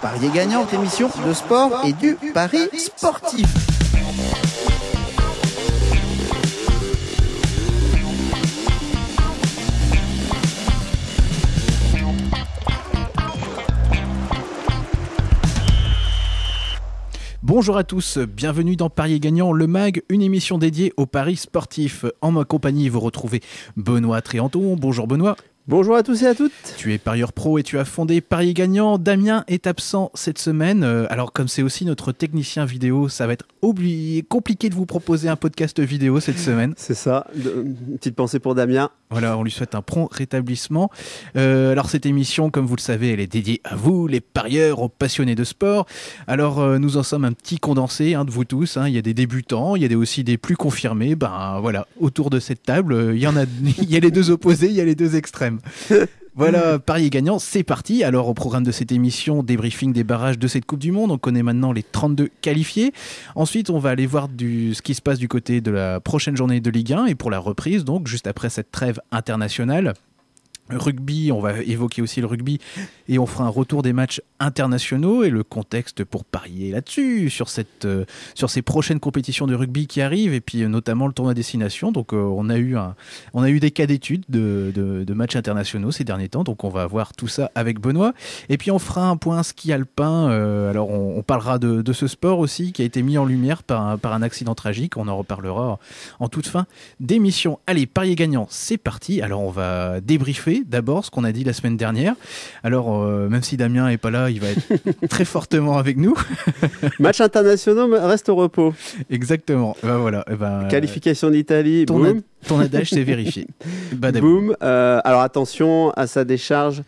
Parier gagnant, émission de sport et du pari sportif. Bonjour à tous, bienvenue dans Parier Gagnant, le MAG, une émission dédiée aux paris sportifs. En ma compagnie, vous retrouvez Benoît Tréanton. Bonjour Benoît. Bonjour à tous et à toutes. Tu es parieur pro et tu as fondé Parier Gagnant. Damien est absent cette semaine. Euh, alors comme c'est aussi notre technicien vidéo, ça va être oublié, compliqué de vous proposer un podcast vidéo cette semaine. C'est ça. Une petite pensée pour Damien. Voilà, on lui souhaite un prompt rétablissement. Euh, alors cette émission, comme vous le savez, elle est dédiée à vous, les parieurs, aux passionnés de sport. Alors euh, nous en sommes un petit condensé hein, de vous tous. hein. Il y a des débutants, il y a des, aussi des plus confirmés. Ben voilà, autour de cette table, il y en a, il y a les deux opposés, il y a les deux extrêmes. Voilà, Paris gagnant, c'est parti. Alors, au programme de cette émission, débriefing des barrages de cette Coupe du Monde. On connaît maintenant les 32 qualifiés. Ensuite, on va aller voir ce qui se passe du côté de la prochaine journée de Ligue 1 et pour la reprise, donc juste après cette trêve internationale. Rugby, on va évoquer aussi le rugby et on fera un retour des matchs internationaux et le contexte pour parier là-dessus, sur, euh, sur ces prochaines compétitions de rugby qui arrivent et puis euh, notamment le tournoi destination. Donc euh, on, a eu un, on a eu des cas d'études de, de, matchs internationaux ces derniers temps, donc on va voir tout ça avec Benoît. Et puis on fera un point ski alpin. alors on, on parlera de, de ce sport aussi qui a été mis en lumière par un, par un accident tragique. On en reparlera en toute fin d'émission. Allez, parier gagnant, c'est parti. Alors on va débriefer d'abord ce qu'on a dit la semaine dernière. Alors euh, même si Damien est pas là, il va être très fortement avec nous. Match internationaux reste au repos. Exactement. Ben voilà. Eh ben, euh, Qualification d'Italie. ton, Boum. ad- ton adage c'est vérifié. Badabou. Boum. Euh, alors attention à sa décharge.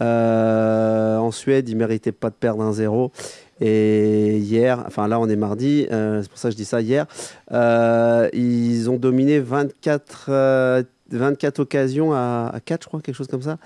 Euh, en Suède, il méritait pas de perdre un zéro. Et hier, enfin là on est mardi, euh, c'est pour ça que je dis ça hier, euh, ils ont dominé 24, euh, 24 occasions à, à 4, je crois, quelque chose comme ça.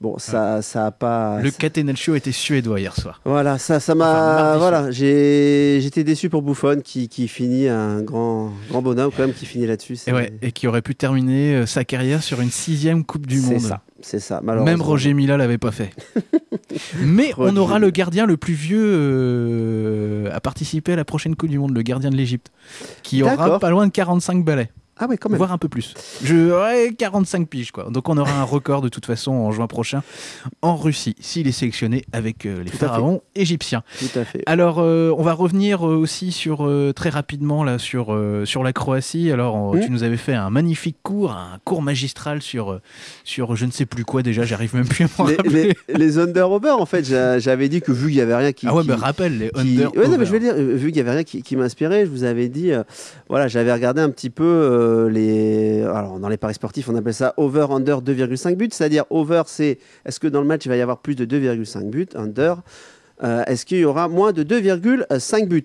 Bon, ça ça a pas. Le Catenaccio était suédois hier soir. Voilà, ça, ça Enfin, m'a. mardi voilà, j'ai, j'étais déçu pour Buffon qui, qui finit un grand, grand bonhomme quand même qui finit là-dessus. C'est, Et, ouais, et qui aurait pu terminer euh, sa carrière sur une sixième Coupe du c'est Monde. ça, c'est ça. Malheureusement. Même Roger Mila l'avait pas fait. Mais on aura le gardien le plus vieux euh, à participer à la prochaine Coupe du Monde, le gardien de l'Égypte, qui aura pas loin de 45 balais, Ah ouais, quand même. voire un peu plus. Je ouais, 45 piges quoi. Donc on aura un record de toute façon en juin prochain en Russie s'il est sélectionné avec euh, les Tout pharaons égyptiens. Tout à fait. Alors, euh, on va revenir euh, aussi sur euh, très rapidement là sur sur la Croatie. Alors, on- Mm. tu nous avais fait un magnifique cours, un cours magistral sur sur je ne sais plus quoi déjà. J'arrive même plus à m'en rappeler. les, les under-over, en fait, j'a- j'avais dit que vu qu'il y avait rien qui. ah ouais, qui- mais rappelle les qui- under. Ouais, non, mais je veux dire, vu qu'il y avait rien qui, qui m'inspirait, je vous avais dit, voilà, j'avais regardé un petit peu euh, les. Alors, dans les paris sportifs, on appelle ça over-under 2,5 buts, c'est-à-dire over, c'est est-ce que dans le match il va y avoir plus de 2,5 buts, under, euh, est-ce qu'il y aura moins de 2,5 buts?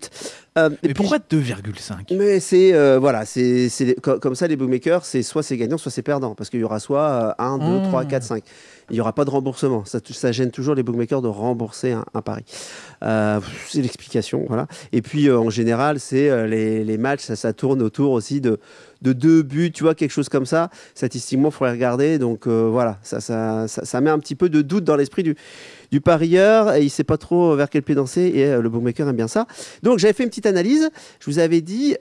Euh, Mais puis, pourquoi 2,5 mais c'est euh, voilà, c'est comme ça les bookmakers, c'est soit c'est gagnant, soit c'est perdant, parce qu'il y aura soit 1, 2, Mmh. 3, 4, 5. Il n'y aura pas de remboursement. Ça, gêne toujours les bookmakers de rembourser un, pari. Euh, c'est l'explication, voilà. Et puis euh, en général, c'est euh, les, matchs, ça, tourne autour aussi de de deux buts, tu vois, quelque chose comme ça. Statistiquement, il faudrait regarder. Donc voilà, ça, met un petit peu de doute dans l'esprit du, parieur. Et il sait pas trop vers quel pied danser. Et le bookmaker aime bien ça. Donc j'avais fait une petite analyse. Je vous avais dit,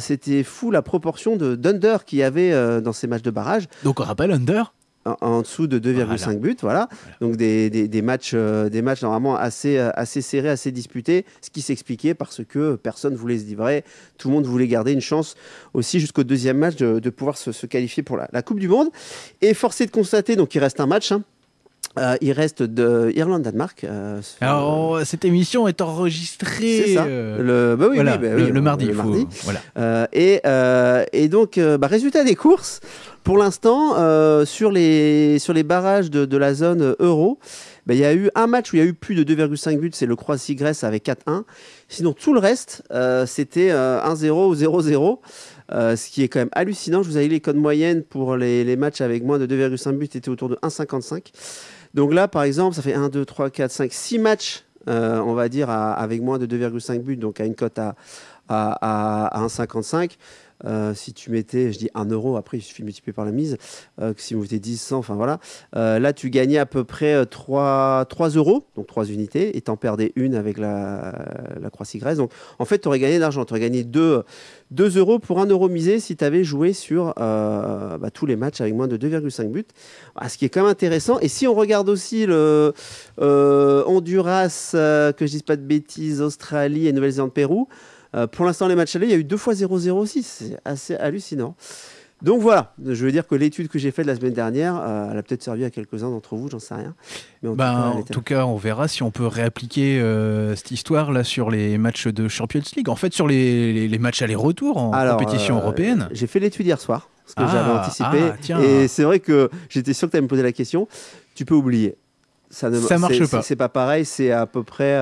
c'était fou la proportion de d'under qu'il y avait dans ces matchs de barrage, Donc on rappelle under. En, en dessous de 2,5 Voilà. buts, voilà. Donc des, des, des matchs, euh, des matchs normalement assez, euh, assez serrés, assez disputés, ce qui s'expliquait parce que personne voulait se livrer, tout le monde voulait garder une chance aussi jusqu'au deuxième match de, de pouvoir se, se qualifier pour la, la Coupe du Monde. Et forcé de constater, donc il reste un match. hein. Euh, il reste de Irlande-Danemark. euh, Alors cette émission est enregistrée. ça. Le, bah oui, voilà, oui, bah le, oui, le euh, mardi. le faut- mardi. Voilà. Et, et donc, bah, résultat des courses, pour l'instant, euh, sur, les, sur les barrages de, la zone euh, euro, bah, il y a eu un match où il y a eu plus de 2,5 buts, c'est le Croatie-Grèce avec 4-1. Sinon, tout le reste, euh, c'était euh, 1-0 ou 0-0. euh, ce qui est quand même hallucinant. Je vous avais dit les codes moyennes pour les, les matchs avec moins de 2,5 buts étaient autour de 1,55. Donc là, par exemple, ça fait 1, 2, 3, 4, 5, 6 matchs, on va dire, avec moins de 2,5 buts, donc à une cote à, à, à, à 1,55. Euh, si tu mettais, je dis 1 euro, après il suffit de multiplier par la mise, euh, si vous mettez 10, 100, enfin voilà, euh, là tu gagnais à peu près 3, 3 euros, donc 3 unités, et t'en perdais une avec la, la croix cigresse. Donc en fait, tu aurais gagné d'argent, tu aurais gagné 2, 2 euros pour 1 euro misé si tu avais joué sur bah, tous les matchs avec moins de 2,5 buts. Ah, ce qui est quand même intéressant. Et si on regarde aussi le Honduras, que je dise pas de bêtises, Australie et Nouvelle-Zélande-Pérou, euh, pour l'instant, les matchs allés, il y a eu deux fois 0-0 aussi. C'est assez hallucinant. Donc voilà, je veux dire que l'étude que j'ai faite la semaine dernière, euh, elle a peut-être servi à quelques-uns d'entre vous, j'en sais rien. Mais en, ben, tout, cas, en tout, cas, on verra si on peut réappliquer euh, cette histoire là sur les matchs de Champions League. En fait, sur les, les, matchs aller-retour en compétition européenne. J'ai fait l'étude hier soir, ce que j'avais ah, anticipé. Ah, et c'est vrai que j'étais sûr que tu allais me poser la question. Tu peux oublier. Ça ne ça marche pas. C'est pas pareil, c'est à peu près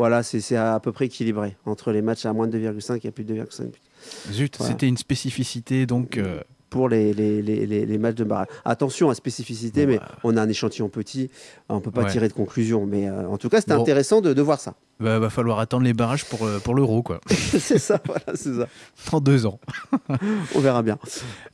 voilà, c'est à peu près équilibré entre les matchs à moins de 2,5 et plus de 2,5 buts. Zut, c'était une spécificité donc. Euh, pour les, les, les, les, matchs de barrage. Attention à spécificité, mais on a un échantillon petit, on ne peut pas tirer de conclusion. Mais euh, en tout cas, c'était intéressant de, de, voir ça. Bah, va falloir attendre les barrages pour, euh, pour l'euro, quoi. c'est ça, voilà, c'est ça. En deux ans. on verra bien.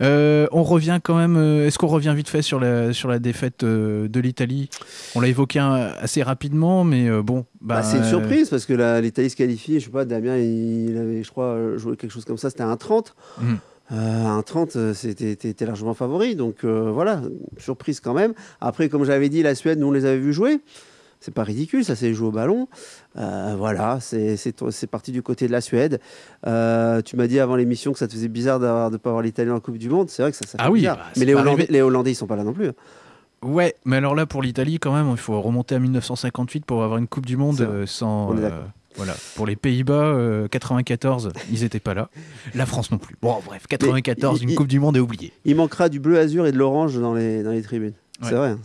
Euh, on revient quand même. Est-ce qu'on revient vite fait sur la, sur la défaite de l'Italie? On l'a évoqué assez rapidement, mais bon. Bah, c'est une surprise parce que l'Italie se qualifie. Je sais pas, Damien, il avait, je crois, joué quelque chose comme ça. C'était un 30. Euh, un 30, euh, c'était largement favori. Donc euh, voilà, surprise quand même. Après, comme j'avais dit, la Suède, nous on les avait vus jouer. C'est pas ridicule, ça s'est joué au ballon. voilà, c'est parti du côté de la Suède. tu m'as dit avant l'émission que ça te faisait bizarre de ne pas avoir l'Italie en Coupe du Monde. C'est vrai que ça, ça fait ah oui, bizarre. Bah, Mais les Hollandais, les Hollandais, ils sont pas là non plus. Ouais, mais alors là, pour l'Italie, quand même, il faut remonter à 1958 pour avoir une Coupe du Monde sans. Voilà. Pour les Pays-Bas, 94, euh, ils n'étaient pas là. La France non plus. Bon, bref, 94, une Coupe du Monde est oubliée. Il manquera du bleu azur et de l'orange dans les, dans les tribunes. C'est vrai, hein,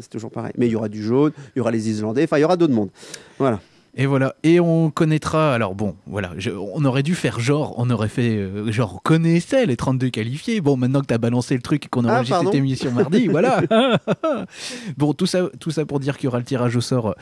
c'est toujours pareil. Mais il y aura du jaune, il y aura les Islandais, enfin, il y aura d'autres mondes. Voilà. Et voilà. Et on connaîtra. Alors bon, voilà. on aurait dû faire genre. On aurait fait euh, genre. On connaissait les 32 qualifiés. Bon, maintenant que tu as balancé le truc et qu'on a enregistré cette émission mardi, voilà. bon, tout ça, tout ça pour dire qu'il y aura le tirage au sort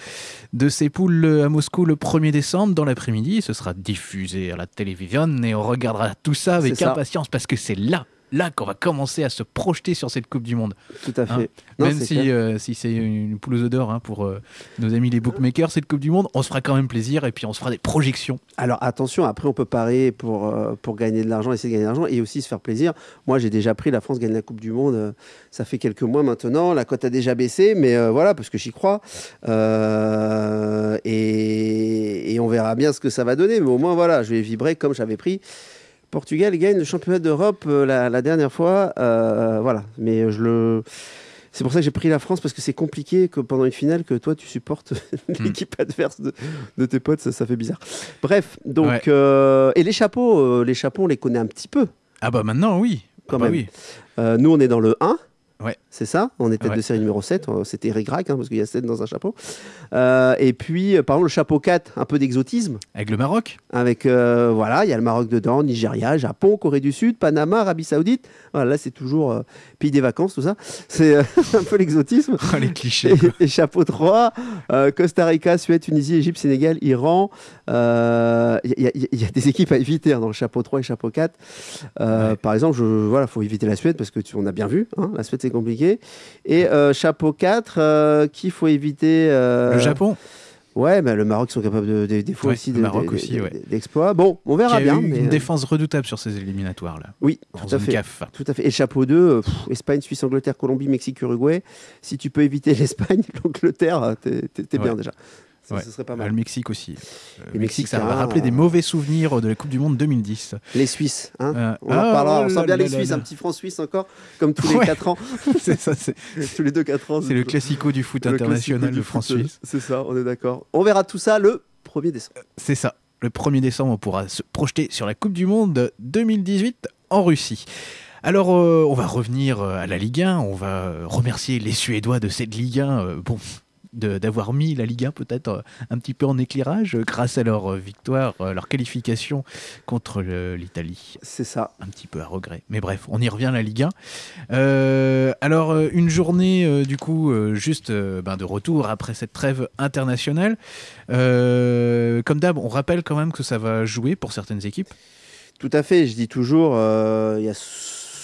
de ces poules à Moscou le 1er décembre dans l'après-midi. Ce sera diffusé à la télévision et on regardera tout ça avec impatience parce que c'est là là qu'on va commencer à se projeter sur cette Coupe du Monde. Tout à fait. Hein même si, euh, si c'est une poule aux odeurs hein, pour euh, nos amis les bookmakers, cette Coupe du Monde, on se fera quand même plaisir et puis on se fera des projections. Alors attention, après on peut parier pour, euh, pour gagner de l'argent, essayer de gagner de l'argent et aussi se faire plaisir. Moi j'ai déjà pris la France gagne la Coupe du Monde, ça fait quelques mois maintenant, la cote a déjà baissé, mais voilà, parce que j'y crois. Et, et on verra bien ce que ça va donner, mais au moins voilà, je vais vibrer comme j'avais pris. Portugal gagne le championnat d'Europe euh, la, dernière fois. Euh, voilà, mais je le. C'est pour ça que j'ai pris la France parce que c'est compliqué que pendant une finale que toi tu supportes hmm. l'équipe adverse de, tes potes, ça, fait bizarre. Bref, donc euh, et les chapeaux, les chapeaux on les connaît un petit peu. Ah bah maintenant oui. Quand ah bah même. Oui. nous on est dans le 1. Ouais. C'est ça On était de série numéro 7. C'était Eric Rack, hein, parce qu'il y a 7 dans un chapeau. Euh, et puis, euh, par exemple, le chapeau 4, un peu d'exotisme. Avec le Maroc Avec, euh, voilà, il y a le Maroc dedans, Nigeria, Japon, Corée du Sud, Panama, Arabie Saoudite. Voilà, là, c'est toujours pays des vacances, tout ça. C'est un peu l'exotisme. Oh, les clichés. Et, chapeau 3, Costa Rica, Suède, Tunisie, Égypte, Sénégal, Iran. Il y, a des équipes à éviter hein, dans le chapeau 3 et chapeau 4. Par exemple, il voilà, faut éviter la Suède parce que tu, on a bien vu, hein, la Suède, c'est compliqué. Et euh, chapeau 4, euh, qu'il faut éviter. Euh, le Japon Ouais, mais le Maroc sont capables de, des fois aussi d'exploits. bon, on verra bien. mais une défense redoutable sur ces éliminatoires là. Oui, tout à fait. Tout à fait. Et chapeau 2, Espagne, Suisse, Angleterre, Colombie, Mexique, Uruguay. Si tu peux éviter l'Espagne, l'Angleterre, t'es bien déjà. Ce serait pas mal. Le Mexique aussi. Euh, le Mexique, ça va rappeler des mauvais souvenirs de la Coupe du Monde 2010. Les Suisses, hein euh, on en reparlera. Ah, on sent bien les Suisses, un petit franc suisse encore, comme tous les 4 ans. c'est ça, c'est tous les 2-4 ans. C'est le classico du foot international, le franc suisse. C'est ça, on est d'accord. On verra tout ça le 1er décembre. C'est ça. Le 1er décembre, on pourra se projeter sur la Coupe du Monde 2018 en Russie. Alors, euh, on va revenir à la Ligue 1. On va remercier les Suédois de cette Ligue 1. bon, d'avoir mis la Ligue 1 peut-être euh, un petit peu en éclairage euh, grâce à leur victoire, leur qualification contre l'Italie. C'est ça. Un petit peu à regret. Mais bref, on y revient à la Ligue 1. alors, une journée du coup juste ben, de retour après cette trêve internationale. comme d'hab, on rappelle quand même que ça va jouer pour certaines équipes. Tout à fait, je dis toujours, il y a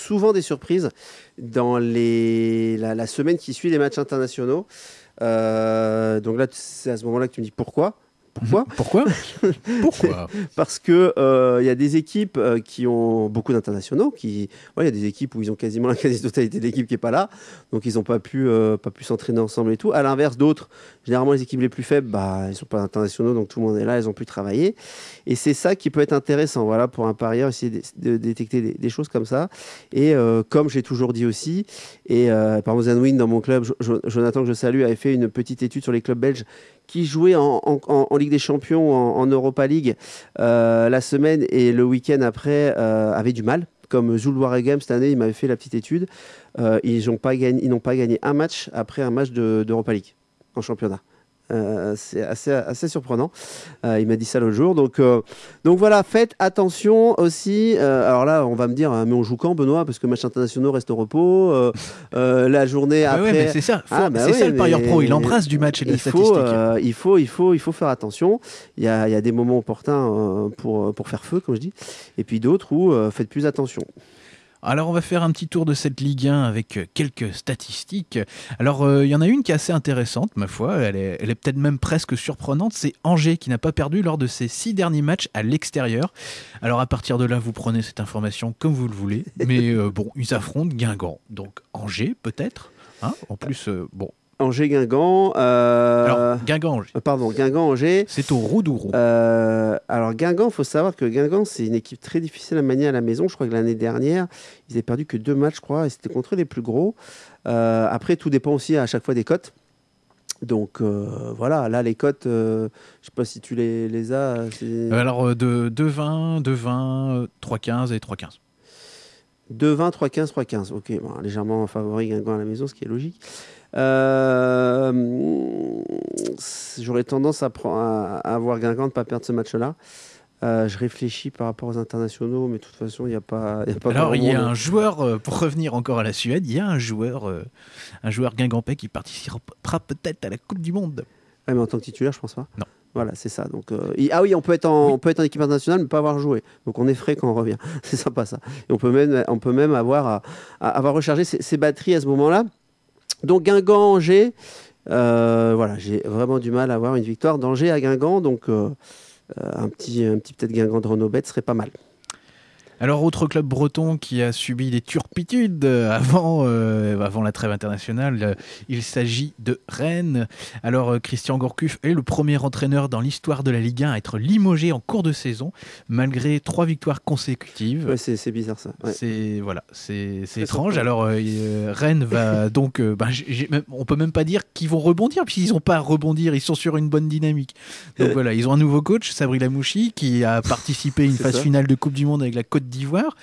souvent des surprises dans les, la, semaine qui suit les matchs internationaux. Euh, donc là, c'est à ce moment-là que tu me dis pourquoi. Pourquoi Pourquoi Pourquoi Parce que il euh, y a des équipes euh, qui ont beaucoup d'internationaux. Qui, il y a des équipes où ils ont quasiment la quasi-totalité de l'équipe qui est pas là, donc ils n'ont pas pu, euh, pas pu s'entraîner ensemble et tout. À l'inverse, d'autres, généralement les équipes les plus faibles, bah, ils sont pas internationaux, donc tout le monde est là, ils ont pu travailler. Et c'est ça qui peut être intéressant, voilà, pour un parieur, essayer de, détecter des, choses comme ça. Et comme j'ai toujours dit aussi, et par exemple Zanwin dans mon club, Jonathan que je salue, avait fait une petite étude sur les clubs belges qui jouait en, Ligue des Champions, en, Europa League euh, la semaine et le week-end après euh, avait du mal. Comme Zul Waregem cette année, il m'avait fait la petite étude. Euh, ils n'ont pas gagné un match après un match d'Europa League en championnat. Euh, c'est assez, assez surprenant. Euh, il m'a dit ça l'autre jour. Donc, euh, donc voilà, faites attention aussi. alors là, on va me dire, mais on joue quand, Benoît? Parce que match internationaux reste au repos. la journée ah après. c'est ça, ah, bah c'est ça le parieur pro. Il embrasse du match et de faut, il, faut, il, faut, il faut faire attention. Il y a, il y a des moments opportuns pour, pour faire feu, comme je dis. Et puis d'autres où faites plus attention. Alors on va faire un petit tour de cette Ligue 1 avec euh, quelques statistiques. Alors euh, il y en a une qui est assez intéressante, ma foi, elle est, peut-être même presque surprenante, c'est Angers qui n'a pas perdu lors de ses six derniers matchs à l'extérieur. Alors à partir de là, vous prenez cette information comme vous le voulez, mais euh, bon, ils affrontent Guingamp, donc Angers peut-être. Hein en plus, bon, Angers-Guingamp. Euh... Guingamp-Angers. Euh, pardon, Guingamp-Angers. C'est au Roudourou. Euh, alors, Guingamp, il faut savoir que Guingamp, c'est une équipe très difficile à manier à la maison. Je crois que l'année dernière, ils n'avaient perdu que deux matchs, je crois, et c'était contre les plus gros. Euh, après, tout dépend aussi à chaque fois des cotes. Donc voilà, là les cotes, je ne sais pas si tu les, les as. alors de 2,20, 2,20, 3,15 et 3,15. 2,20, 3,15, 3,15. Ok, légèrement favori Guingamp à la maison, ce qui est logique. Euh, j'aurais tendance à, à, à, avoir Guingamp de ne pas perdre ce match-là. Euh, je réfléchis par rapport aux internationaux, mais de toute façon, il n'y a pas. Y a pas Alors, il y a un joueur, euh, pour revenir encore à la Suède, il y a un joueur, un joueur guingampais qui participera peut-être à la Coupe du Monde. mais en tant que titulaire, je pense pas. Non. Voilà, c'est ça. Donc, ah oui, on peut, être en, on peut être en équipe internationale, mais pas avoir joué. Donc, on est frais quand on revient. c'est sympa ça. Et on peut même, on peut même avoir, à, avoir rechargé ses batteries à ce moment-là. Donc Guingamp, Angers, euh, voilà, j'ai vraiment du mal à avoir une victoire d'Angers à Guingamp, donc euh, euh, un petit, un petit peut-être Guingamp de Renault serait pas mal. Alors, autre club breton qui a subi des turpitudes avant, euh, avant la trêve internationale, euh, il s'agit de Rennes. Alors, euh, Christian Gourcuff est le premier entraîneur dans l'histoire de la Ligue 1 à être limogé en cours de saison, malgré trois victoires consécutives. Ouais, c'est bizarre ça. C'est voilà, c'est étrange. Alors, Rennes va donc, ben, on peut même pas dire qu'ils vont rebondir, puisqu'ils n'ont pas à rebondir, ils sont sur une bonne dynamique. Donc voilà, ils ont un nouveau coach, Sabri Lamouchi, qui a participé à une phase finale de Coupe du Monde avec la Côte d'Ivoire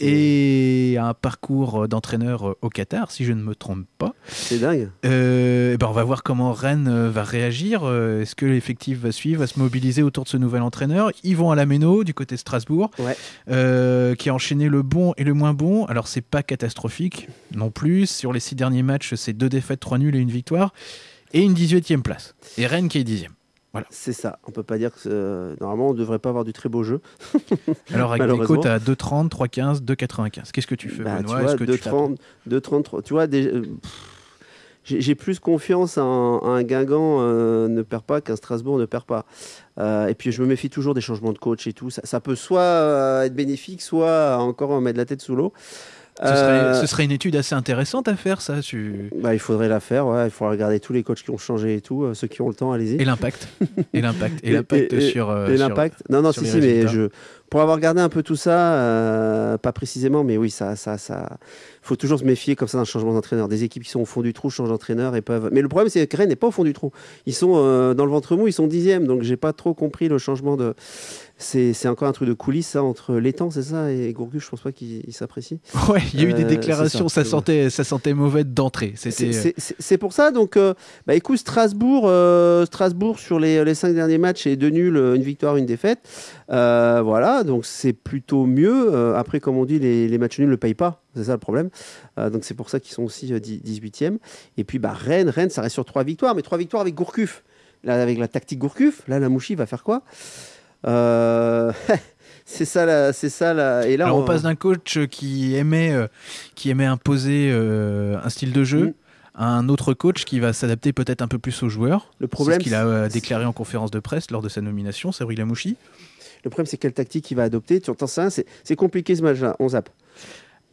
et un parcours d'entraîneur euh, au Qatar, si je ne me trompe pas. C'est dingue. Euh, eh ben on va voir comment Rennes euh, va réagir. Est-ce que l'effectif va suivre, va se mobiliser autour de ce nouvel entraîneur? Ils vont à la Méno, du côté de Strasbourg, qui a enchaîné le bon et le moins bon. Alors, c'est pas catastrophique non plus. Sur les six derniers matchs, c'est deux défaites, trois nuls et une victoire. Et une 18e place. Et Rennes qui est C'est ça. On peut pas dire que euh, normalement on devrait pas avoir du très beau jeu. Alors avec des cotes à 2,30, 3,15, 2,95. Qu'est-ce que tu fais bah, Benoît? Tu 2,30, 2,30. Tu vois, euh, j'ai plus confiance en, un Guingamp euh, ne perd pas qu'un Strasbourg ne perd pas. et puis je me méfie toujours des changements de coach et tout. Ça, ça peut soit être bénéfique, soit encore mettre la tête sous l'eau. Euh, ce, serait, une étude assez intéressante à faire, ça. Bah, il faudrait la faire, ouais. il faudrait regarder tous les coachs qui ont changé et tout, euh, ceux qui ont le temps, allez-y. Et l'impact. et l'impact. Et l'impact sur. Euh, et l'impact. Non, non, si, si, mais je, pour avoir regardé un peu tout ça, euh, pas précisément, mais oui, ça, ça, ça, faut toujours se méfier comme ça d'un changement d'entraîneur. Des équipes qui sont au fond du trou changent d'entraîneur et peuvent. Mais le problème, c'est que Rennes n'est pas au fond du trou. Ils sont euh, dans le ventre mou, ils sont dixièmes, donc j'ai pas trop compris le changement de. C'est encore un truc de coulisses, ça, entre l'étang, c'est ça, et Gourcuff, je pense pas qu'il s'apprécie. Ouais, il y a eu des Euh, déclarations, ça. ça, sentait, ça sentait mauvais d'entrée. C'est- pour ça, donc, bah, écoute, Strasbourg, Strasbourg sur les, les cinq derniers matchs est deux nuls, une victoire, une défaite. Euh, voilà, donc c'est plutôt mieux. Euh, après, comme on dit, les, les matchs nuls ne payent pas, c'est ça le problème. Euh, donc c'est pour ça qu'ils sont aussi euh, 18e. Et puis bah, Rennes, Rennes, ça reste sur trois victoires, mais trois victoires avec Gourcuff. Là, avec la tactique Gourcuff, là, la Mouchi va faire quoi? C'est ça, la- c'est ça. la- Et là, Alors on passe d'un coach qui aimait, qui aimait imposer un style de jeu Mm. à un autre coach qui va s'adapter peut-être un peu plus aux joueurs. Le C'est problème, ce qu'il a déclaré en conférence de presse lors de sa nomination, c'est Rui Lamouchi. Le problème, c'est quelle tactique il va adopter. Tu entends ça C'est c'est compliqué ce match-là. On zappe.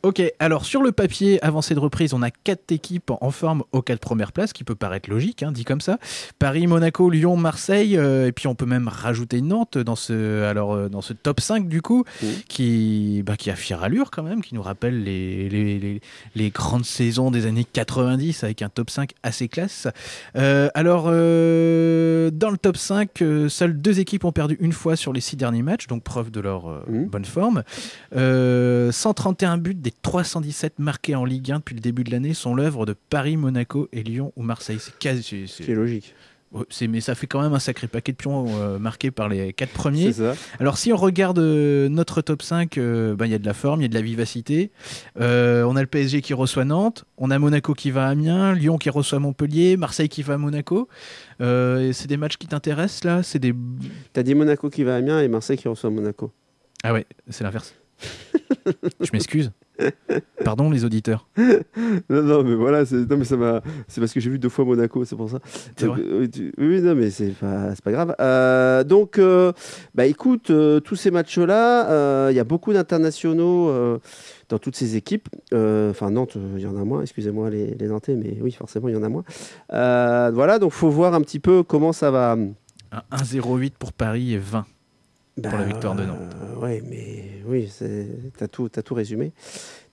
Ok, alors sur le papier, avancé de reprise, on a quatre équipes en forme aux quatre premières places, qui peut paraître logique, hein, dit comme ça. Paris, Monaco, Lyon, Marseille, euh, et puis on peut même rajouter Nantes dans ce, alors, euh, dans ce top 5 du coup, Mhm. qui, bah, qui a fière allure quand même, qui nous rappelle les, les, les- les grandes saisons des années 90 avec un top 5 assez classe. Euh, alors, dans le top 5, euh, seules deux équipes ont perdu une fois sur les six derniers matchs, donc preuve de leur Mhm. bonne forme. Euh, 131 buts des 317 marqués en Ligue 1 depuis le début de l'année sont l'œuvre de Paris, Monaco et Lyon ou Marseille. C'est quasi. c'est- logique. c'est- mais ça fait quand même un sacré paquet de pions euh, marqués par les quatre premiers. Ça. Alors si on regarde euh, notre top 5, euh, ben, il y a de la forme, il y a de la vivacité. On a le PSG qui reçoit Nantes, on a Monaco qui va à Amiens, Lyon qui reçoit Montpellier, Marseille qui va à Monaco. C'est des matchs qui t'intéressent là? C'est des... T'as dit Monaco qui va à Amiens et Marseille qui reçoit Monaco. Ah ouais, c'est l'inverse. Je m'excuse. Pardon les auditeurs. Non, non, mais voilà, c'est non, mais ça m'a. C'est parce que j'ai vu deux fois Monaco, c'est pour ça. C'est Donc, vrai euh, oui, tu- oui, non, mais c'est pas, c'est pas grave. Euh, donc, euh, bah écoute, tous ces matchs-là, il y a beaucoup d'internationaux dans toutes ces équipes. Enfin, Nantes, il y en a moins, excusez-moi les, les Nantais, mais oui, forcément, il y en a moins. Voilà, donc faut voir un petit peu comment ça va. Un 1-0-8 pour Paris et 20. Pour la victoire de Nantes. Oui, mais oui, c'est- t'as tout, tout résumé.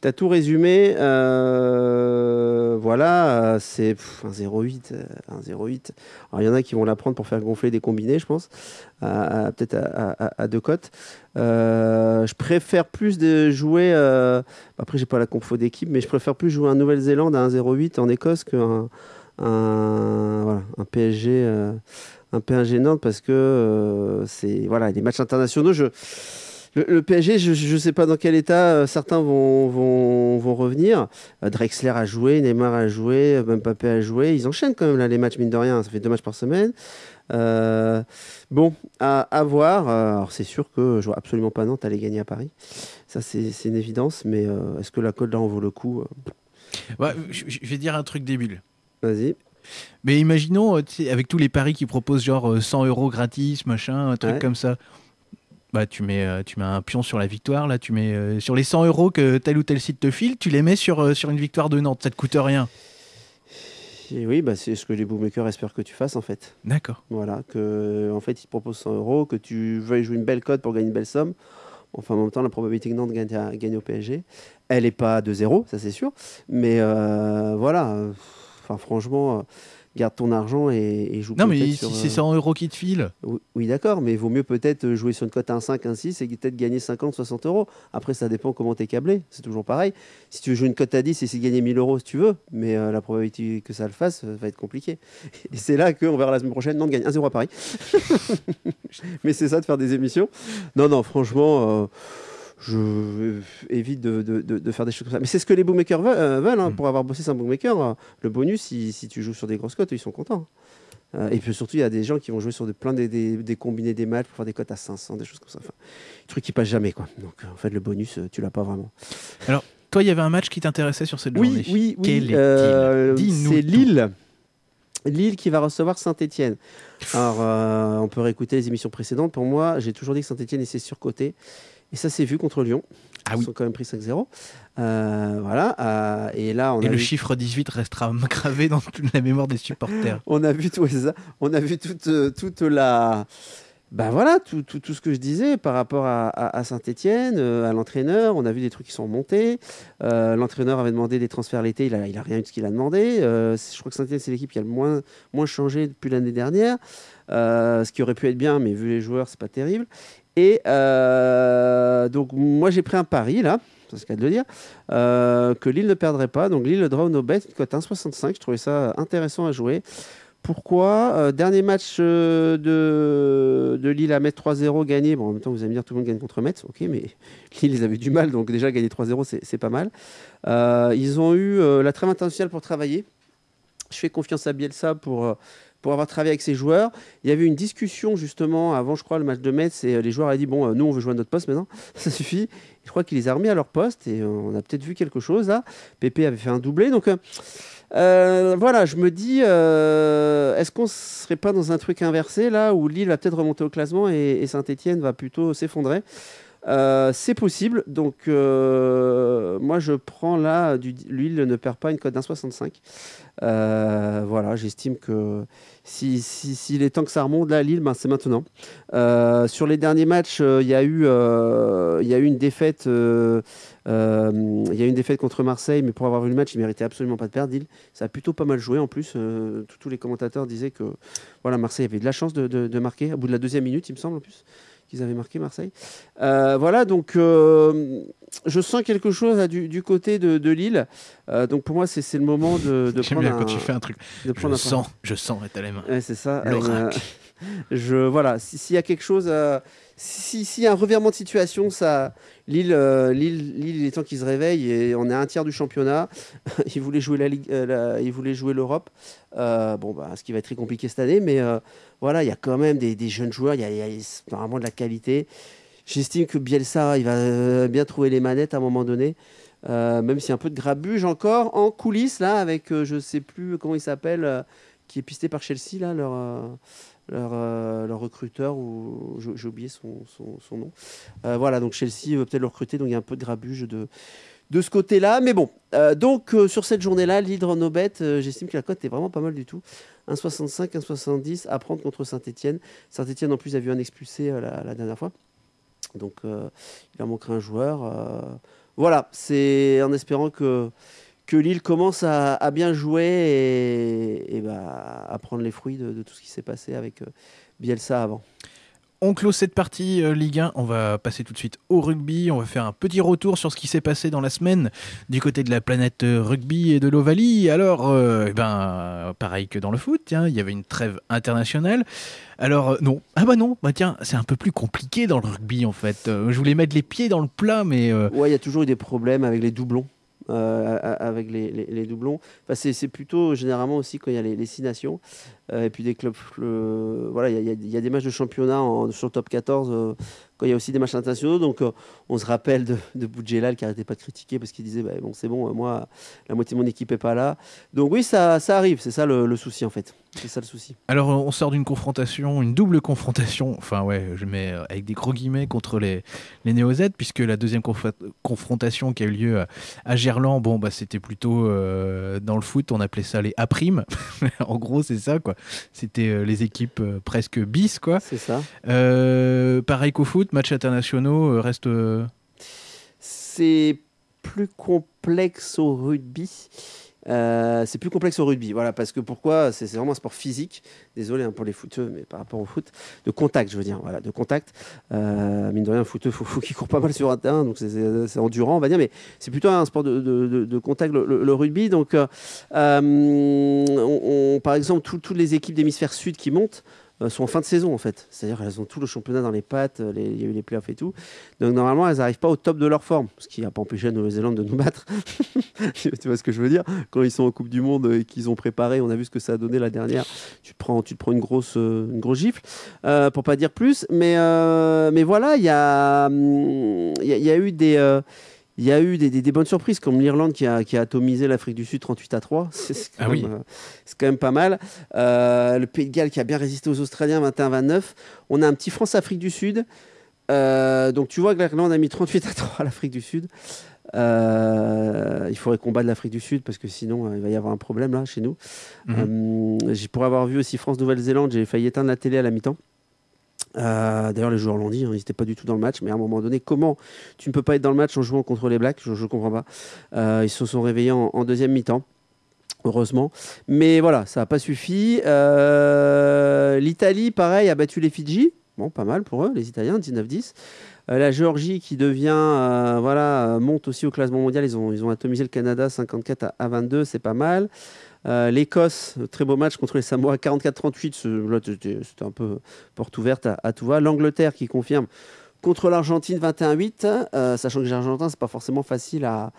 T'as tout résumé. euh, voilà, euh, c'est un 0,8. euh, Un 0,8. Alors, il y en a qui vont la prendre pour faire gonfler des combinés, je pense, peut-être à, à- à deux cotes. Euh, je préfère plus de jouer. euh, après, j'ai pas la confo d'équipe, mais je préfère plus jouer un Nouvelle-Zélande à 1,08 en Écosse qu'un un, voilà, un PSG. Un peu gênante parce que euh, c'est voilà les matchs internationaux je le, le PSG je ne sais pas dans quel état euh, certains vont, vont, vont revenir. Euh, Drexler a joué Neymar a joué Mbappé a joué. Ils enchaînent quand même là les matchs mine de rien. Ça fait deux matchs par semaine. Euh, bon à, à voir. Alors c'est sûr que je vois absolument pas Nantes aller gagner à Paris. Ça c'est c'est une évidence mais euh, est-ce que la cote là en vaut le coup Ouais, je, je vais dire un truc débile. vas-y Mais imaginons, euh, avec tous les paris qui proposent genre euh, 100 euros gratis, machin, un truc Ouais. comme ça. Bah, tu mets, euh, tu mets un pion sur la victoire, là, tu mets euh, sur les 100 euros que tel ou tel site te file, tu les mets sur, euh, sur une victoire de Nantes, ça te coûte rien. Et oui bah c'est ce que les bookmakers espèrent que tu fasses en fait D'accord. Voilà, que en fait, ils te proposent 100 euros, que tu veuilles jouer une belle cote pour gagner une belle somme. Enfin, en même temps, la probabilité que Nantes gagne, à- gagne au PSG, elle n'est pas de zéro, ça c'est sûr. Mais euh, voilà, euh, enfin, franchement, euh, garde ton argent et, et joue Non, mais si c'est euh, 100 euros qui te filent, Oui, oui, d'accord, mais il vaut mieux peut-être jouer sur une cote à 1,5, 1,6 et peut-être gagner 50, 60 euros. Après, ça dépend comment tu es câblé, c'est toujours pareil. Si tu veux jouer une cote à 10 et de gagner 1000 euros si tu veux, mais euh, la probabilité que ça le fasse euh, va être compliqué. Et c'est là qu'on verra la semaine prochaine, Nantes gagne 1-0 à Paris. mais c'est ça de faire des émissions. Non, non, franchement. euh, je évite de, de- faire des choses comme ça. Mais c'est ce que les bookmakers veulent. euh, veulent, hein. Mm. Pour avoir bossé sur un bookmaker, euh, le bonus, si, si tu joues sur des grosses cotes, ils sont contents. Euh, et puis surtout, il y a des gens qui vont jouer sur de, plein des, des, des combinés des matchs pour faire des cotes à 500, des choses comme ça. Enfin, des trucs qui passent jamais. Quoi. Donc en fait, le bonus, tu l'as pas vraiment. toi, il y avait un match qui t'intéressait sur cette Oui, journée. oui, oui. Euh, c'est. Lille. Lille qui va recevoir Saint-Etienne. Alors, euh, on peut réécouter les émissions précédentes. Pour moi, j'ai toujours dit que Saint-Etienne était surcoté. Et ça s'est vu contre Lyon. Ah Ils oui. sont quand même pris 5-0. Euh, voilà. euh, et là, on Et a le vu- chiffre 18 restera gravé dans toute la mémoire des supporters. on a vu tout ça. On a vu toute, euh, toute la ben voilà, tout, tout, tout, ce que je disais par rapport à, à, Saint-Etienne, à l'entraîneur, on a vu des trucs qui sont montés. l'entraîneur avait demandé des transferts l'été, il n'a il a rien eu de ce qu'il a demandé. je crois que Saint-Etienne, c'est l'équipe qui a le moins, moins changé depuis l'année dernière. ce qui aurait pu être bien, mais vu les joueurs, c'est pas terrible. Et donc, moi, j'ai pris un pari là c'est ce qu'il de le dire, euh, que Lille ne perdrait pas. Donc Lille draw no bet, cote 1,65. Je trouvais ça intéressant à jouer. Pourquoi euh, Dernier match euh, de, Lille à Metz 3-0 gagné. Bon, en même temps, vous allez me dire tout le monde gagne contre Metz. Ok, mais Lille, ils avaient du mal. Donc déjà, gagner 3-0, c'est pas mal. ils ont eu la trêve internationale pour travailler. Je fais confiance à Bielsa pour pour avoir travaillé avec ses joueurs. Il y avait une discussion justement avant, je crois, le match de Metz, et les joueurs avaient dit bon, nous on veut jouer à notre poste maintenant, ça suffit. Je crois qu'il les a remis à leur poste et on a peut-être vu quelque chose là. Pépé avait fait un doublé. Donc euh, euh, voilà, je me dis, euh, est-ce qu'on serait pas dans un truc inversé là où Lille va peut-être remonter au classement et, Saint-Etienne va plutôt s'effondrer? C'est possible. Donc, moi, je prends là, du, Lille ne perd pas une cote d'un 65. voilà, j'estime que si, si, est temps que ça remonte, là, Lille, ben, c'est maintenant. Euh, sur les derniers matchs, euh, il y, a eu, euh, une défaite contre Marseille, mais pour avoir vu le match, il méritait absolument pas de perdre. Lille, ça a plutôt pas mal joué en plus. tous les commentateurs disaient que voilà, Marseille avait de la chance de, de, marquer, au bout de la deuxième minute, il me semble en plus qu'ils avaient marqué Marseille. voilà, donc je sens quelque chose du, côté de, Lille. donc pour moi, c'est le moment de, de prendre. Bien un, quand tu fais un truc. je, sens, je sens, les mains. Ouais, c'est ça. je voilà, s'il y a quelque chose, s'il si, y a un revirement de situation, ça, Lille, euh, Lille, Lille, il est temps qu'ils se réveillent et on est un tiers du championnat. ils voulaient jouer la Ligue, euh, ils voulaient jouer l'Europe. Euh, bon, bah, ce qui va être très compliqué cette année, mais voilà, il y a quand même des, des jeunes joueurs, il y, a, y a vraiment de la qualité. J'estime que Bielsa, il va bien trouver les manettes à un moment donné. même s'il y a un peu de grabuge encore en coulisses là avec je sais plus comment il s'appelle qui est pisté par Chelsea là leur leur, leur recruteur ou j'ai oublié son, son, nom voilà donc Chelsea veut peut-être le recruter donc il y a un peu de grabuge de de ce côté-là. Mais bon, donc sur cette journée-là, l'Hydre Nobet, j'estime que la cote est vraiment pas mal du tout. 1,65, 1,70 à prendre contre Saint-Etienne. Saint-Etienne, en plus, a vu un expulsé la, dernière fois. Donc, euh, il en manquera un joueur. Euh, voilà, c'est en espérant que, que Lille commence à, bien jouer et, bah, à prendre les fruits de, tout ce qui s'est passé avec euh, Bielsa avant. On clôt cette partie euh, Ligue 1. On va passer tout de suite au rugby. On va faire un petit retour sur ce qui s'est passé dans la semaine du côté de la planète euh, rugby et de l'Ovalie. Alors, euh, eh ben, pareil que dans le foot, il y avait une trêve internationale. Alors, non. Ah bah non, bah tiens, c'est un peu plus compliqué dans le rugby en fait. je voulais mettre les pieds dans le plat, mais. Ouais, il y a toujours eu des problèmes avec les doublons. Avec les, doublons. Enfin, c'est plutôt généralement aussi quand il y a les, six nations. Euh, et puis des clubs, voilà, il y, a des matchs de championnat en, sur top 14 euh, quand il y a aussi des matchs internationaux. Donc euh, on se rappelle de, de Boudjelal qui n'arrêtait pas de critiquer parce qu'il disait bah, bon c'est bon, moi la moitié de mon équipe est pas là. Donc oui ça, ça arrive, c'est ça le, souci en fait. C'est ça le souci. Alors on sort d'une confrontation, une double confrontation, enfin ouais, je mets avec des gros guillemets contre les, les Néo-Z, puisque la deuxième confrontation qui a eu lieu à, Gerland, bon bah c'était plutôt dans le foot, on appelait ça les A'. en gros c'est ça quoi. C'était euh, les équipes euh, presque bis, quoi. C'est ça. Euh, pareil qu'au foot, matchs internationaux reste. C'est plus complexe au rugby. Euh, c'est plus complexe au rugby, voilà, parce que pourquoi? C'est vraiment un sport physique. Désolé hein, pour les footeux, mais par rapport au foot, de contact, je veux dire, voilà, de contact. Euh, mine de rien, un footeux, faut, faut qu'il court pas mal sur un terrain, donc c'est endurant, on va dire, mais c'est plutôt un sport de, de, contact, le, rugby. Donc, euh, on, par exemple, toutes les équipes d'hémisphère sud qui montent. Euh, sont en fin de saison en fait. C'est-à-dire elles ont tout le championnat dans les pattes, euh, il y a eu les playoffs et tout. Donc normalement elles n'arrivent pas au top de leur forme, ce qui n'a pas empêché la Nouvelle-Zélande de nous battre. tu vois ce que je veux dire? Quand ils sont en Coupe du Monde et qu'ils ont préparé, on a vu ce que ça a donné la dernière. Tu te prends, tu te prends une grosse, euh, une grosse gifle, euh, pour pas dire plus. Mais, mais voilà, il y a, hum, y, a eu des il y a eu des, bonnes surprises, comme l'Irlande qui a, atomisé l'Afrique du Sud 38 à 3. C'est quand, ah euh, quand, même pas mal. Euh, le Pays de Galles qui a bien résisté aux Australiens 21-29. On a un petit France-Afrique du Sud. Euh, donc tu vois que l'Irlande a mis 38 à 3 à l'Afrique du Sud. il faudrait combattre l'Afrique du Sud parce que sinon il va y avoir un problème là chez nous. Mhm. pour avoir vu aussi France-Nouvelle-Zélande, j'ai failli éteindre la télé à la mi-temps. Euh, D'ailleurs, les joueurs l'ont dit, hein, ils n'étaient pas du tout dans le match. Mais à un moment donné, comment tu ne peux pas être dans le match en jouant contre les Blacks? Je ne comprends pas. Euh, ils se sont réveillés en, deuxième mi-temps. Heureusement. Mais voilà, ça n'a pas suffi. Euh, L'Italie, pareil, a battu les Fidji. Bon, pas mal pour eux, les Italiens, 19-10. Euh, la Géorgie qui devient, voilà, monte aussi au classement mondial. Ils ont, ils atomisé le Canada 54 à, à 22, c'est pas mal. Euh, L'Écosse, très beau match contre les Samoa 44-38. ce- Là, c'était un peu porte ouverte à, tout va. L'Angleterre qui confirme contre l'Argentine 21-8, euh, sachant que les Argentins, c'est pas forcément facile à,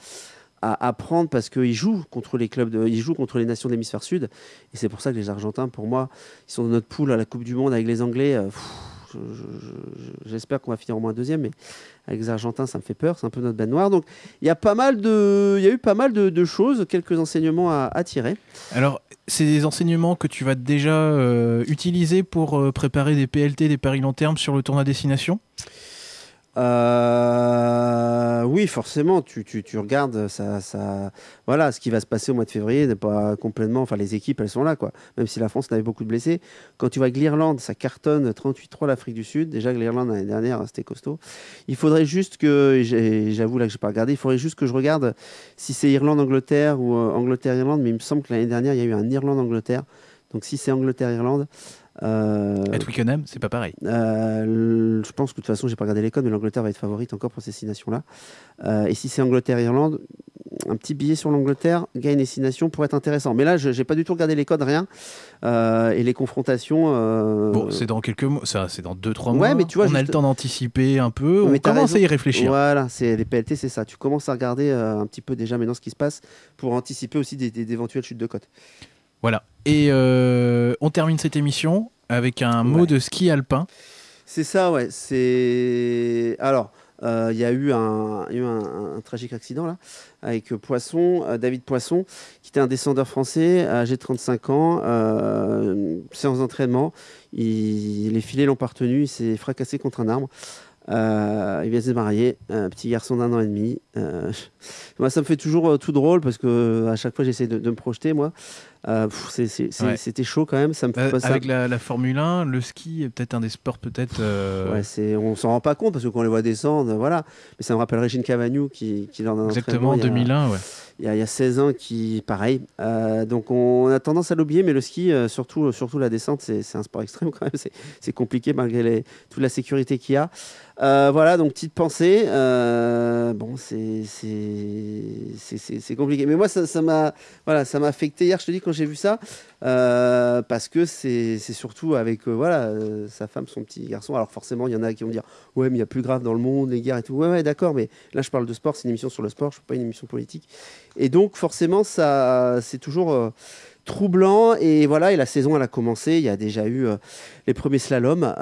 à, prendre parce qu'ils jouent contre les clubs, ils jouent contre les nations de l'hémisphère sud. Et c'est pour ça que les Argentins, pour moi, ils sont dans notre poule à la Coupe du Monde avec les Anglais. euh, J'espère qu'on va finir au moins deuxième, mais avec les Argentins, ça me fait peur. C'est un peu notre bête noire. Donc, il y a pas mal de, y a eu pas mal de, choses, quelques enseignements à, à tirer. Alors, c'est des enseignements que tu vas déjà euh, utiliser pour euh, préparer des PLT, des paris long terme sur le tournoi destination? Euh, oui, forcément, tu, tu, regardes ça, ça, voilà, ce qui va se passer au mois de février n'est pas complètement. Enfin, les équipes, elles sont là, quoi. Même si la France avait beaucoup de blessés. Quand tu vois que l'Irlande, ça cartonne 38-3 l'Afrique du Sud. Déjà l'Irlande l'année dernière, c'était costaud. Il faudrait juste que, j'avoue là que j'ai pas regardé, il faudrait juste que je regarde si c'est Irlande-Angleterre ou euh, Angleterre-Irlande. Mais il me semble que l'année dernière, il y a eu un Irlande-Angleterre. Donc si c'est Angleterre-Irlande. Euh, À Twickenham, c'est pas pareil. euh, je pense que de toute façon, j'ai pas regardé les codes, mais l'Angleterre va être favorite encore pour ces six nations-là. Euh, et si c'est Angleterre-Irlande, un petit billet sur l'Angleterre, gagne les six nations pour être intéressant. Mais là, je n'ai pas du tout regardé les codes, rien. Euh, et les confrontations. Bon, c'est dans quelques mois, ça, c'est dans 2-3 Ouais, mois. mais tu vois, on a juste- le temps d'anticiper un peu. Mais on commence à y réfléchir. Voilà, c'est les PLT, c'est ça. Tu commences à regarder un petit peu déjà maintenant ce qui se passe pour anticiper aussi d'éventuelles chutes de cotes. Voilà. Et euh, on termine cette émission avec un mot Ouais. de ski alpin. C'est ça, ouais. C'est alors. euh, Il y a eu un, eu tragique accident là avec Poisson, euh, David Poisson, qui était un descendeur français, âgé de 35 ans, euh, séance d'entraînement. Les filets l'ont pas retenu, il s'est fracassé contre un arbre. Il vient de se marier, un petit garçon d'un an et demi. Euh, moi, ça me fait toujours euh, tout drôle parce que à chaque fois, j'essaie de, de me projeter, moi. Euh, Ouais. C'était chaud quand même. Ça me fait Euh, ça. avec la, la Formule 1, le ski est peut-être un des sports peut-être. euh, Ouais, on s'en rend pas compte parce que quand on les voit descendre, voilà. Mais ça me rappelle Régine Cavagnou qui, qui lors d'un exactement entraînement, il y a- 2001, ouais. Il y, a, il y a 16 ans qui, pareil. Euh, donc on a tendance à l'oublier, mais le ski, euh, surtout, surtout la descente, c'est, un sport extrême quand même. C'est, compliqué malgré les, toute la sécurité qu'il y a. Euh, voilà, donc petite pensée. Euh, bon, c'est, c'est, compliqué. Mais moi, ça, m'a, voilà, affecté hier. Je te dis quand j'ai vu ça, euh, parce que c'est, surtout avec, euh, voilà, euh, sa femme, son petit garçon. Alors forcément, il y en a qui vont dire, ouais, mais il y a plus grave dans le monde, les guerres et tout. Ouais, ouais, d'accord, mais là, je parle de sport. C'est une émission sur le sport. Je ne pas une émission politique. Et donc, forcément, ça, c'est toujours troublant. Et voilà, et la saison, elle a commencé. Il y a déjà eu les premiers slaloms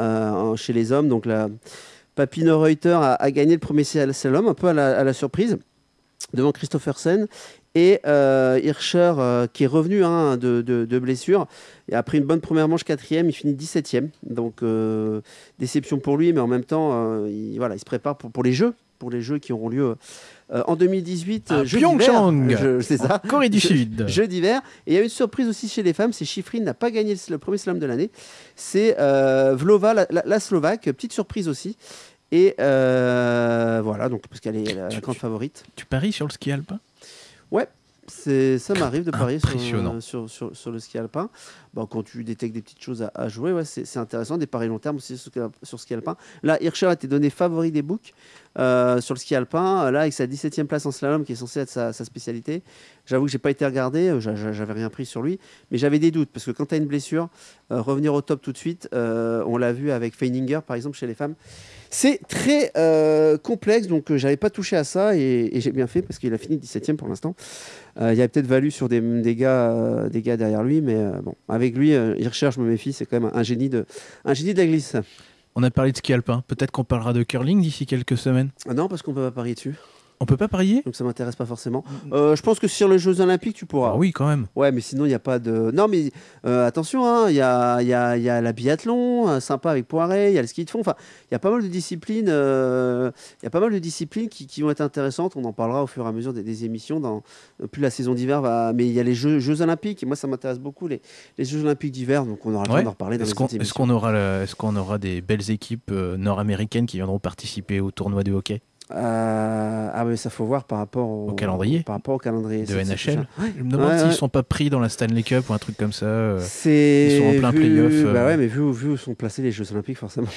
chez les hommes. Donc, la Papino Reuter a, gagné le premier slalom, un peu à la, surprise, devant Christophersen. Et euh, Hirscher, euh, qui est revenu hein, de, blessure, et a pris une bonne première manche, quatrième, il finit 17e. Donc, euh, déception pour lui, mais en même temps, il, voilà, il se prépare pour les Jeux, pour les Jeux qui auront lieu euh, en 2018, À euh, Pyeongchang. Je- C'est ça. Corée du Sud. Jeux d'hiver. Et il y a une surprise aussi chez les femmes, c'est Chifrine n'a pas gagné le, premier slam de l'année. C'est euh, Vlova, la, la- la Slovaque, petite surprise aussi. Et euh, voilà, donc parce qu'elle est la, Tu- grande tu- favorite. Tu paries sur le ski alpin? C'est, ça m'arrive de parier sur, Impressionnant. sur, sur, sur le ski alpin. Bon, quand tu détectes des petites choses à, à jouer, ouais, c'est, c'est intéressant. Des paris long terme aussi sur, sur ski alpin. Là, Hirscher a été donné favori des books? Euh, sur le ski alpin. Là, avec sa 17e place en slalom, qui est censée être sa, spécialité. J'avoue que j'ai pas été regardé, euh, j'a- j'a- j'avais rien pris sur lui, mais j'avais des doutes parce que quand tu as une blessure, euh, revenir au top tout de suite, euh, on l'a vu avec Feininger par exemple chez les femmes, c'est très euh, complexe, donc euh, j'avais pas touché à ça et, j'ai bien fait parce qu'il a fini 17e pour l'instant. Euh, il y a peut-être valu sur des, gars, euh, derrière lui, mais euh, bon, avec lui, euh, Hirscher, je me méfie, c'est quand même un génie de, un génie de la glisse. On a parlé de ski alpin. Peut-être qu'on parlera de curling d'ici quelques semaines. Ah non, parce qu'on peut pas parier dessus. On peut pas parier? Donc ça m'intéresse pas forcément. Euh, je pense que sur les Jeux Olympiques, tu pourras. Ah oui, quand même. Ouais, mais sinon, il n'y a pas de. Non, mais euh, attention, hein, il y, a, il y, a, il y a la biathlon, euh, sympa avec Poiret, il y a le ski de fond. Enfin, il y a pas mal de disciplines, il y a pas mal de disciplines qui, qui vont être intéressantes. On en parlera au fur et à mesure des, des émissions. Dans, plus la saison d'hiver va. Mais il y a les Jeux, Jeux Olympiques, et moi, ça m'intéresse beaucoup, les, les Jeux Olympiques d'hiver. Donc, on aura le temps d'en reparler dans Est-ce les qu'on aura, le- est-ce qu'on aura des belles équipes nord-américaines qui viendront participer au tournoi de hockey? Euh, ah, mais ça faut voir par rapport au, Au calendrier Par rapport au calendrier. de NHL. Je me demande Ouais, s'ils ouais. sont pas pris dans la Stanley Cup ou un truc comme ça. euh. Ils sont en plein vu- playoff, euh. Bah ouais, mais vu, vu où sont placés les Jeux Olympiques, forcément.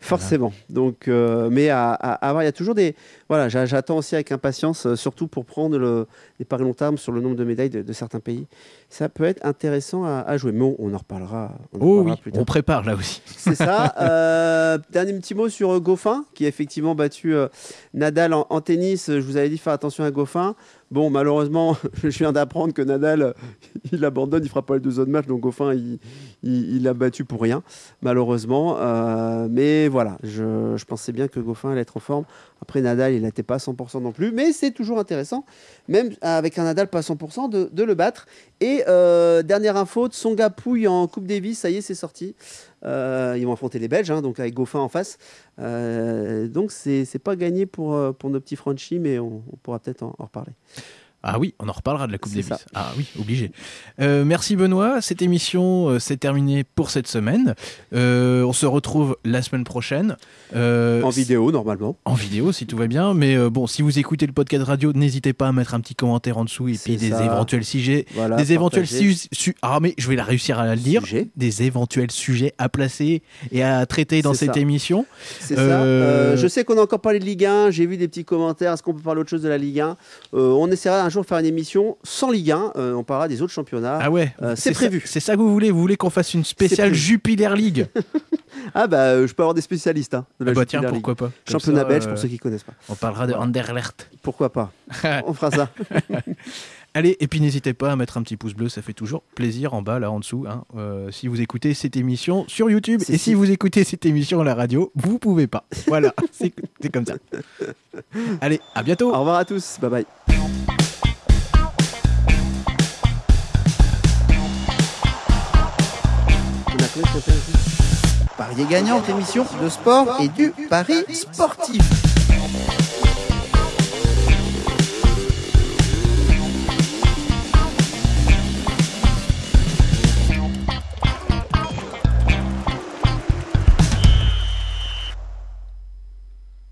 Forcément. Donc, euh, mais à, à- à voir, il y a toujours des. Voilà, j'a- j'attends aussi avec impatience, euh, surtout pour prendre le, les paris long terme sur le nombre de médailles de, de certains pays. Ça peut être intéressant à, à jouer. Mais on, on en reparlera. on en Oh reparlera oui, plus tard. on prépare là aussi. C'est ça. Euh, dernier petit mot sur Goffin, qui a effectivement battu euh, Nadal en, en tennis. Je vous avais dit faire attention à Goffin. Bon, malheureusement, je viens d'apprendre que Nadal, il abandonne, il fera pas les deux autres matchs. Donc Goffin, il, il, il l'a battu pour rien, malheureusement. Euh, mais voilà, je, pensais bien que Goffin allait être en forme. Après, Nadal, il n'était pas à 100% non plus. Mais c'est toujours intéressant, même avec un Nadal pas à 100%, de, de le battre. Et euh, dernière info, Tsonga Pouille en Coupe Davis, ça y est, c'est sorti. Euh, ils vont affronter les Belges, hein, donc avec Goffin en face. Euh, donc c'est pas gagné pour, euh, pour nos petits Frenchies, mais on, pourra peut-être en reparler. Ah oui, on en reparlera de la Coupe C'est Davis. ça. Ah oui, obligé. Euh, merci Benoît. Cette émission euh, s'est terminée pour cette semaine. Euh, on se retrouve la semaine prochaine. Euh, En vidéo, normalement. En vidéo, si tout va bien. Mais bon, si vous écoutez le podcast radio, n'hésitez pas à mettre un petit commentaire en dessous et C'est puis des ça. éventuels sujets. Voilà, des éventuels partagez. su- su- Ah, mais je vais la réussir à la lire. Sujet. Des éventuels sujets à placer et à traiter dans C'est cette ça. émission. C'est ça. Je sais qu'on a encore parlé de Ligue 1. J'ai vu des petits commentaires. Est-ce qu'on peut parler autre chose de la Ligue 1 Euh, On essaiera un jour de faire une émission sans Ligue 1. Euh, on parlera des autres championnats. Ah ouais, Euh, c'est prévu. C'est ça que vous voulez Vous voulez qu'on fasse une spéciale. Jupiler League Ah, bah, euh, je peux avoir des spécialistes hein, de la Ah bah tiens, League. pourquoi pas Comme Championnat ça, belge pour ceux qui connaissent pas. On parlera de. Anderlecht. Pourquoi pas On fera ça. Allez, et puis n'hésitez pas à mettre un petit pouce bleu, ça fait toujours plaisir en bas, là en dessous. hein, euh, si vous écoutez cette émission sur YouTube et si si. vous écoutez cette émission à la radio, vous pouvez pas. Voilà, c'est comme ça. Allez, à bientôt. Au revoir à tous. Bye bye. Parier gagnant, émission de sport et du pari sportif.